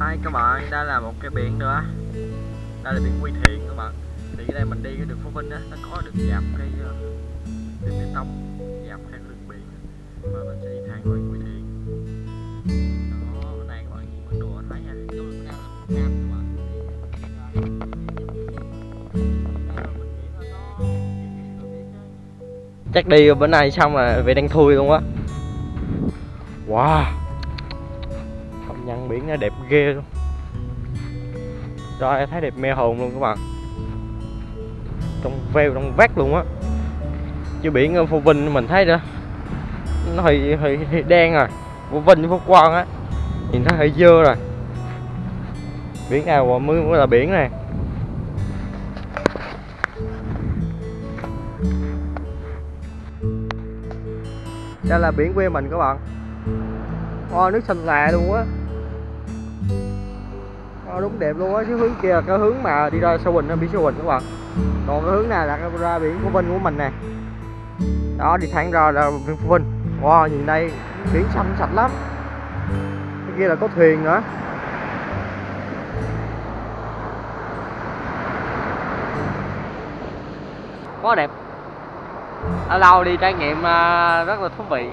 Hai các bạn, đây là một cái biển nữa. Đây là biển Quy Thiện các bạn. Thì ở đây mình đi cái đường Phú Vinh á, nó có được dạp cái ờ, đường bê tông Dạp theo đường biển Và mình sẽ đi thẳng qua Quy Thiện. Đó, đây các bạn nhìn bản thấy nha. Đường Nam các bạn. Chắc đi bữa nay xong là về đang thui luôn á. Wow. Công nhận biển nó đẹp ghê luôn. Rồi thấy đẹp mê hồn luôn các bạn. Trong veo trong vắt luôn á. Chứ biển ở Phú Vinh mình thấy đó Nó hơi, hơi, hơi đen rồi. Phú Vinh với Phú Quang á Nhìn thấy hơi dơ rồi. Biển nào mới, mới là biển này. Đây là biển quê mình các bạn. Ôi nước xanh lè luôn á đó, đúng đẹp luôn á Chứ hướng kia là cái hướng mà đi ra Sâu bình biển Sâu bình các bạn Còn cái hướng này là ra biển Phú Vinh của mình nè. Đó đi thẳng ra là biển Phú Vinh. Wow nhìn đây biển xanh sạch lắm. Cái kia là có thuyền nữa. Quá đẹp. Ở lâu đi trải nghiệm à, rất là thú vị.